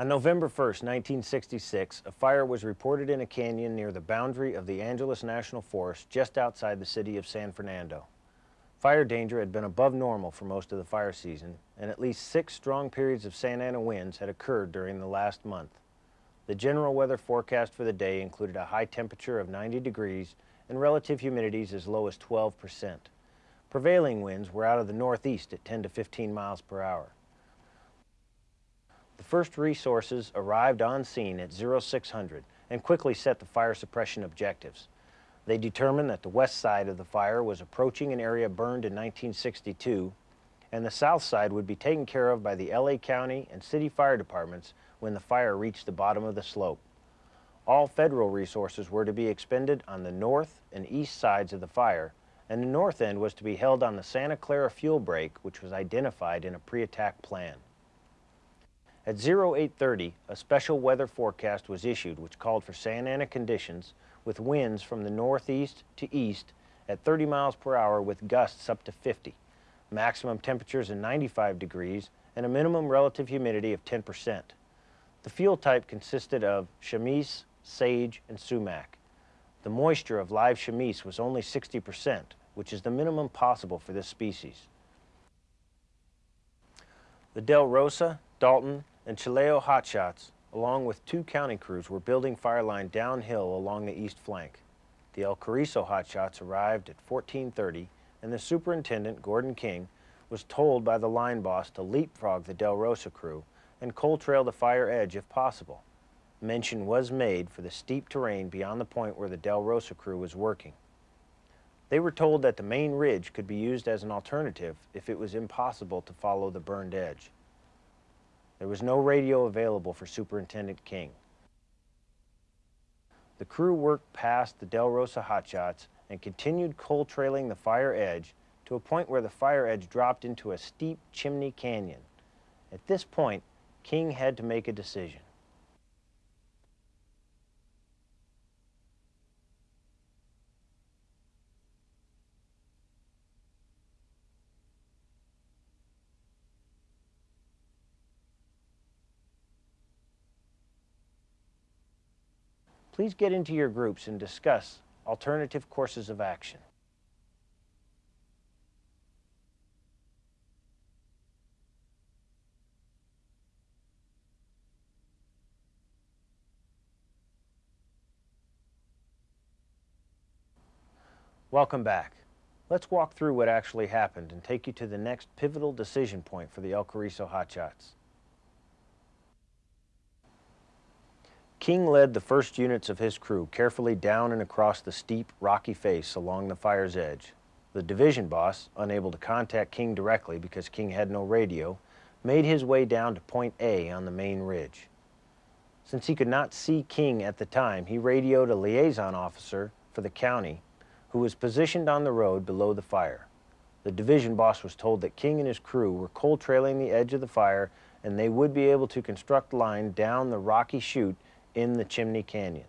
On November 1, 1966, a fire was reported in a canyon near the boundary of the Angeles National Forest just outside the city of San Fernando. Fire danger had been above normal for most of the fire season, and at least six strong periods of Santa Ana winds had occurred during the last month. The general weather forecast for the day included a high temperature of 90 degrees and relative humidities as low as 12 percent. Prevailing winds were out of the northeast at 10 to 15 miles per hour. The first resources arrived on scene at 0600 and quickly set the fire suppression objectives. They determined that the west side of the fire was approaching an area burned in 1962 and the south side would be taken care of by the LA County and city fire departments when the fire reached the bottom of the slope. All federal resources were to be expended on the north and east sides of the fire, and the north end was to be held on the Santa Clara fuel break, which was identified in a pre-attack plan. At 0830, a special weather forecast was issued which called for Santa Ana conditions with winds from the northeast to east at 30 miles per hour with gusts up to 50, maximum temperatures in 95 degrees, and a minimum relative humidity of 10%. The fuel type consisted of chamise, sage, and sumac. The moisture of live chamise was only 60%, which is the minimum possible for this species. The Del Rosa, Dalton, and Chilao hotshots, along with two county crews, were building fire line downhill along the east flank. The El Cariso hotshots arrived at 1430, and the superintendent, Gordon King, was told by the line boss to leapfrog the Del Rosa crew and cold trail the fire edge if possible. Mention was made for the steep terrain beyond the point where the Del Rosa crew was working. They were told that the main ridge could be used as an alternative if it was impossible to follow the burned edge. There was no radio available for Superintendent King. The crew worked past the Del Rosa hotshots and continued cold trailing the fire edge to a point where the fire edge dropped into a steep chimney canyon. At this point, King had to make a decision. Please get into your groups and discuss alternative courses of action. Welcome back. Let's walk through what actually happened and take you to the next pivotal decision point for the El Cariso Hotshots. King led the first units of his crew carefully down and across the steep, rocky face along the fire's edge. The division boss, unable to contact King directly because King had no radio, made his way down to Point A on the main ridge. Since he could not see King at the time, he radioed a liaison officer for the county who was positioned on the road below the fire. The division boss was told that King and his crew were cold trailing the edge of the fire and they would be able to construct line down the rocky chute in the Chimney Canyon.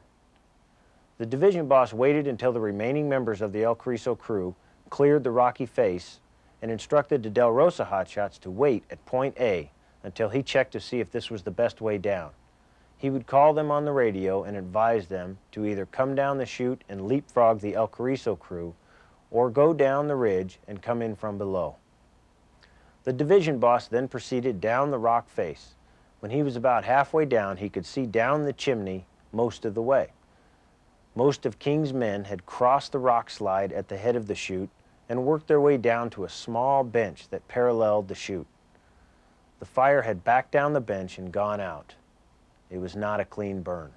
The division boss waited until the remaining members of the El Cariso crew cleared the rocky face and instructed the Del Rosa hotshots to wait at point A until he checked to see if this was the best way down. He would call them on the radio and advise them to either come down the chute and leapfrog the El Cariso crew or go down the ridge and come in from below. The division boss then proceeded down the rock face. When he was about halfway down, he could see down the chimney most of the way. Most of King's men had crossed the rock slide at the head of the chute and worked their way down to a small bench that paralleled the chute. The fire had backed down the bench and gone out. It was not a clean burn.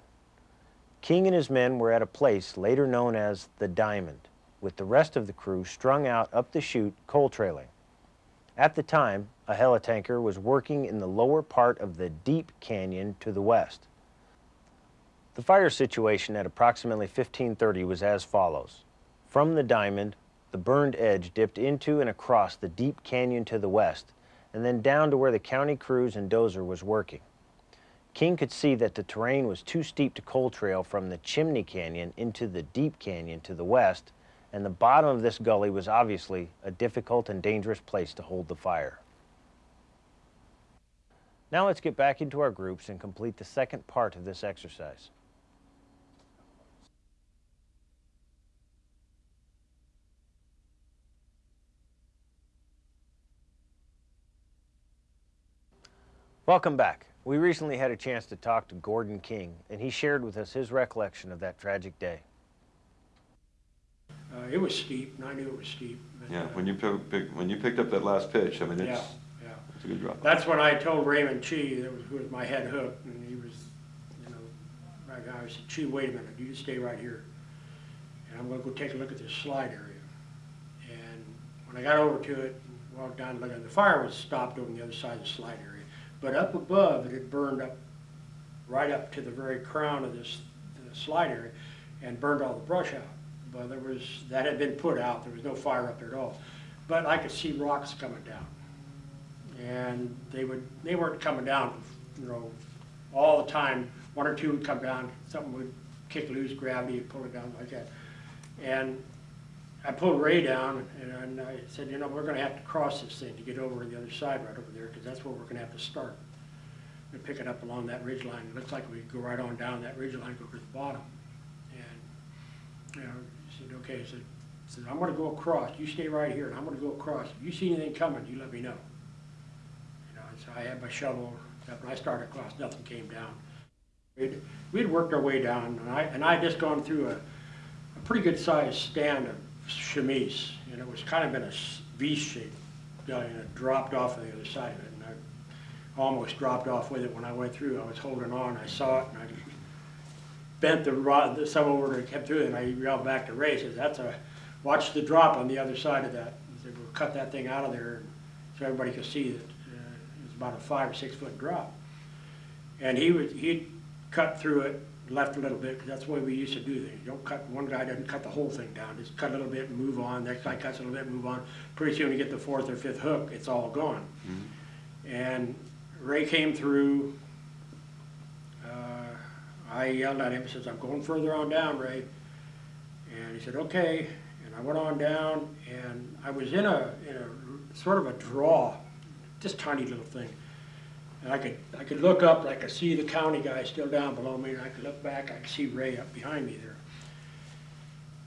King and his men were at a place later known as the Diamond, with the rest of the crew strung out up the chute cold trailing. At the time, a helitanker was working in the lower part of the deep canyon to the west. The fire situation at approximately 1530 was as follows. From the diamond, the burned edge dipped into and across the deep canyon to the west, and then down to where the county crews and dozer was working. King could see that the terrain was too steep to cold trail from the Chimney Canyon into the deep canyon to the west, and the bottom of this gully was obviously a difficult and dangerous place to hold the fire. Now let's get back into our groups and complete the second part of this exercise. Welcome back. We recently had a chance to talk to Gordon King, and he shared with us his recollection of that tragic day. Uh, it was steep, and I knew it was steep. but, Yeah, uh, when you pick, pick- when you picked up that last pitch, I mean, it's, yeah. A good drop. That's when I told Raymond Chi, that was, who was my head hook, and he was, you know, right guy, I said, Chi, wait a minute, you stay right here. And I'm gonna go take a look at this slide area. And when I got over to it, and walked down, looking, the fire was stopped on the other side of the slide area. But up above, it had burned up, right up to the very crown of this, slide area, and burned all the brush out. But there was, that had been put out, there was no fire up there at all. But I could see rocks coming down. And they would, they weren't coming down, you know, all the time. One or two would come down, something would kick loose, gravity would pull it down like that. And I pulled Ray down and, and I said, you know, we're gonna have to cross this thing to get over to the other side right over there, because that's where we're gonna have to start. And pick it up along that ridge line. It looks like we go right on down that ridge line, go to the bottom. And, you know, he said, okay, I said, I said, I'm gonna go across, you stay right here, and I'm gonna go across. If you see anything coming, you let me know. So I had my shovel, and I started across, nothing came down. We'd, we'd worked our way down, and I, and I had just gone through a, a pretty good sized stand of chamise, and it was kind of in a V shape, and it dropped off on the other side of it, and I almost dropped off with it when I went through. I was holding on, I saw it, and I bent the rod, the some over and kept through it, and I yelled back to Ray, says, that's a, watch the drop on the other side of that. He said, we'll cut that thing out of there, so everybody could see that uh, about a five or six foot drop. And he would, he'd cut through it, left a little bit, because that's the way we used to do things. Don't cut, one guy doesn't cut the whole thing down, just cut a little bit and move on, next guy cuts a little bit, move on. Pretty soon you get the fourth or fifth hook, it's all gone. And Ray came through, uh, I yelled at him, says, I'm going further on down, Ray. And he said, okay, and I went on down, and I was in a, in a, sort of a draw, just tiny little thing. And I could, I could look up, I could see the county guy still down below me, and I could look back, I could see Ray up behind me there.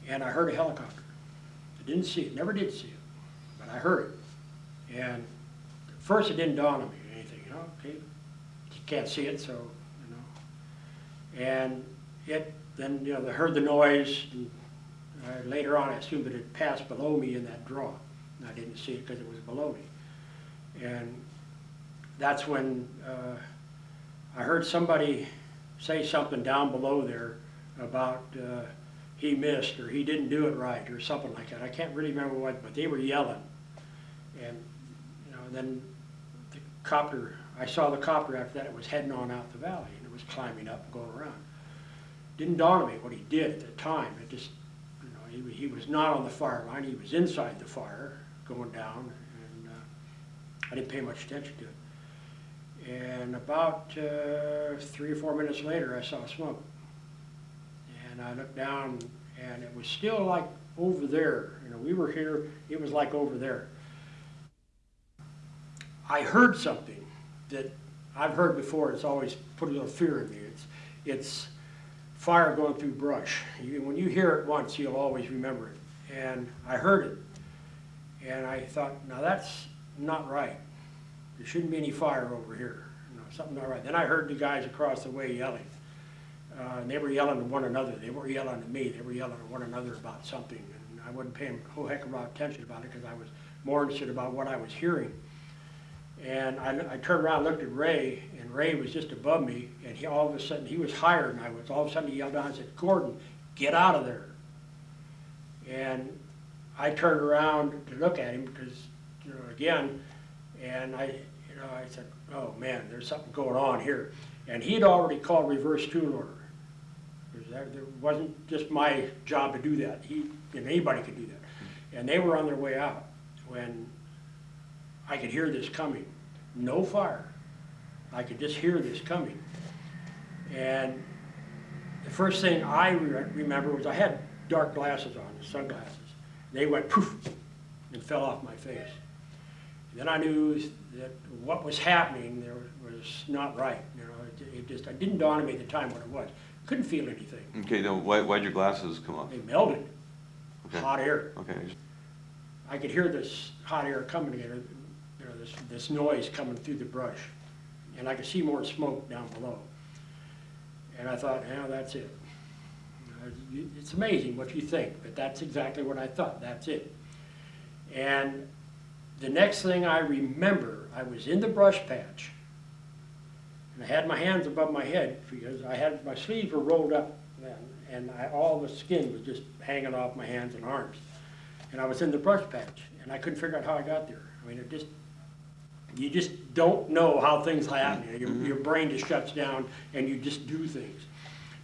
And I heard a helicopter. I didn't see it, never did see it, but I heard it. And at first it didn't dawn on me or anything, you know, okay, you can't see it, so, you know. And it, then, you know, I heard the noise, and later on I assumed that it passed below me in that draw. And I didn't see it because it was below me. And that's when uh, I heard somebody say something down below there about uh, he missed or he didn't do it right or something like that. I can't really remember what, but they were yelling. And, you know, then the copter, I saw the copter after that, it was heading on out the valley and it was climbing up and going around. Didn't dawn on me what he did at the time. It just, you know, he, he was not on the fire line, he was inside the fire going down I didn't pay much attention to it. And about uh, three or four minutes later, I saw smoke. And I looked down, and it was still like over there. You know, we were here, it was like over there. I heard something that I've heard before, it's always put a little fear in me. It's, it's fire going through brush. You, when you hear it once, you'll always remember it. And I heard it, and I thought, now that's not right. There shouldn't be any fire over here, you know, something not right. Then I heard the guys across the way yelling. Uh, and they were yelling at one another, they weren't yelling at me, they were yelling at one another about something. And I wasn't paying a whole heck of a lot of attention about it because I was more interested about what I was hearing. And I, I turned around, looked at Ray, and Ray was just above me, and he, all of a sudden, he was higher than I was. All of a sudden, he yelled out and said, Gordon, get out of there. And I turned around to look at him because, you know, again, and I, you know, I said, oh man, there's something going on here. And he'd already called reverse tool order. That, there wasn't just my job to do that. He, and anybody could do that. And they were on their way out when I could hear this coming. No fire. I could just hear this coming. And the first thing I re- remember was I had dark glasses on, sunglasses. They went poof and fell off my face. Then I knew that what was happening, there was not right, you know, it, it just, it didn't dawn on me at the time what it was. Couldn't feel anything. Okay, now, why, why'd your glasses come off? They melted, Okay. hot air. Okay, I could hear this hot air coming in, you know, this, this noise coming through the brush. And I could see more smoke down below. And I thought, yeah, that's it. It's amazing what you think, but that's exactly what I thought, that's it. And the next thing I remember, I was in the brush patch. And I had my hands above my head because I had, my sleeves were rolled up then. And I, all the skin was just hanging off my hands and arms and I was in the brush patch, and I couldn't figure out how I got there. I mean, it just, you just don't know how things happen. Your, your brain just shuts down, and you just do things.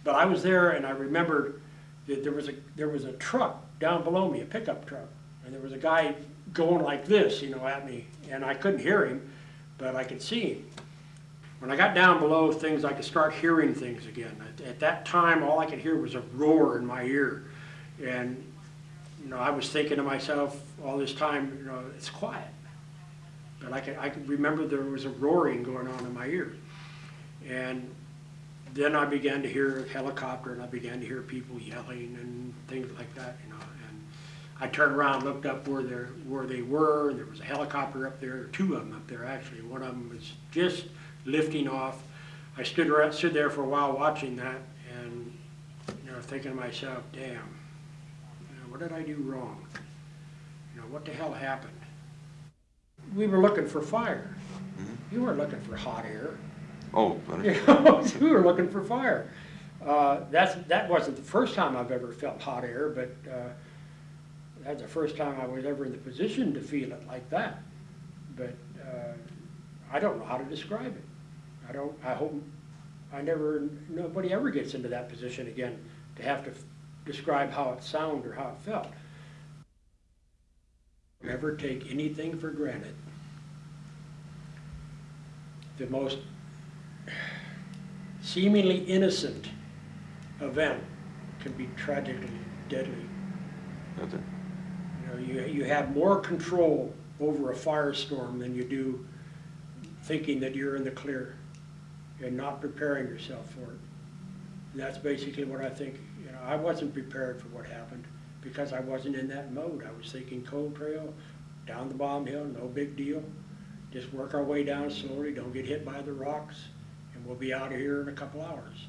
But I was there, and I remembered that there was a, there was a truck down below me, a pickup truck, and there was a guy going like this, you know, at me, and I couldn't hear him, but I could see him. When I got down below things, I could start hearing things again. At, at that time, all I could hear was a roar in my ear. And, you know, I was thinking to myself all this time, you know, it's quiet. But I could, I could remember there was a roaring going on in my ear. And then I began to hear a helicopter and I began to hear people yelling and things like that, you know. I turned around, looked up where they're, where they were, there was a helicopter up there, two of them up there actually. One of them was just lifting off. I stood around, stood there for a while watching that and, you know, thinking to myself, damn, you know, what did I do wrong? You know, what the hell happened? We were looking for fire. You weren't looking for hot air. oh, You know, we were looking for fire. Uh, that's, that wasn't the first time I've ever felt hot air, but, uh, that's the first time I was ever in the position to feel it like that. But, uh, I don't know how to describe it. I don't, I hope, I never, nobody ever gets into that position again to have to describe how it sounded or how it felt. Never take anything for granted. The most seemingly innocent event can be tragically deadly. You you, you have more control over a firestorm than you do thinking that you're in the clear and not preparing yourself for it. And that's basically what I think, you know, I wasn't prepared for what happened because I wasn't in that mode. I was thinking cold trail, down the bottom hill, no big deal. Just work our way down slowly, don't get hit by the rocks, and we'll be out of here in a couple hours.